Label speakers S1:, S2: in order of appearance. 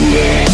S1: Yeah.